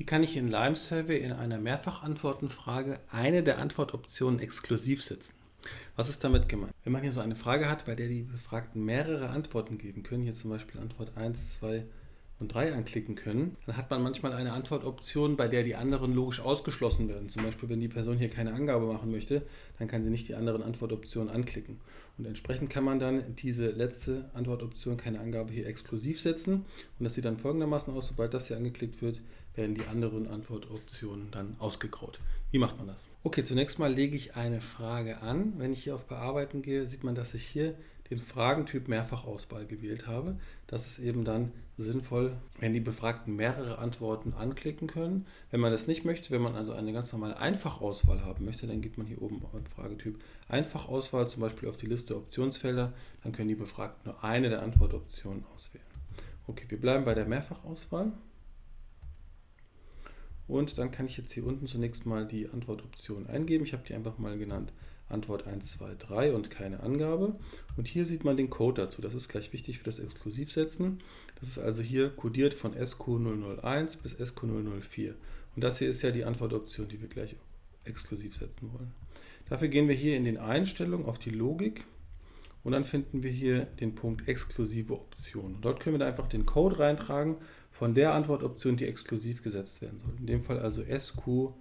Wie kann ich in Lime Survey in einer Mehrfachantwortenfrage eine der Antwortoptionen exklusiv setzen? Was ist damit gemeint? Wenn man hier so eine Frage hat, bei der die Befragten mehrere Antworten geben können, hier zum Beispiel Antwort 1, 2 und 3 anklicken können, dann hat man manchmal eine Antwortoption, bei der die anderen logisch ausgeschlossen werden. Zum Beispiel, wenn die Person hier keine Angabe machen möchte, dann kann sie nicht die anderen Antwortoptionen anklicken. Und entsprechend kann man dann diese letzte Antwortoption, keine Angabe, hier exklusiv setzen. Und das sieht dann folgendermaßen aus, sobald das hier angeklickt wird, werden die anderen Antwortoptionen dann ausgegraut. Wie macht man das? Okay, zunächst mal lege ich eine Frage an. Wenn ich hier auf Bearbeiten gehe, sieht man, dass ich hier den Fragentyp Mehrfachauswahl gewählt habe. Das ist eben dann sinnvoll, wenn die Befragten mehrere Antworten anklicken können. Wenn man das nicht möchte, wenn man also eine ganz normale Einfachauswahl haben möchte, dann geht man hier oben beim Fragetyp Einfachauswahl zum Beispiel auf die Liste Optionsfelder. Dann können die Befragten nur eine der Antwortoptionen auswählen. Okay, wir bleiben bei der Mehrfachauswahl. Und dann kann ich jetzt hier unten zunächst mal die Antwortoption eingeben. Ich habe die einfach mal genannt Antwort 1, 2, 3 und keine Angabe. Und hier sieht man den Code dazu. Das ist gleich wichtig für das Exklusivsetzen. Das ist also hier kodiert von SQ001 bis SQ004. Und das hier ist ja die Antwortoption, die wir gleich exklusiv setzen wollen. Dafür gehen wir hier in den Einstellungen auf die Logik und dann finden wir hier den Punkt exklusive Optionen. Dort können wir einfach den Code reintragen von der Antwortoption, die exklusiv gesetzt werden soll. In dem Fall also SQ004.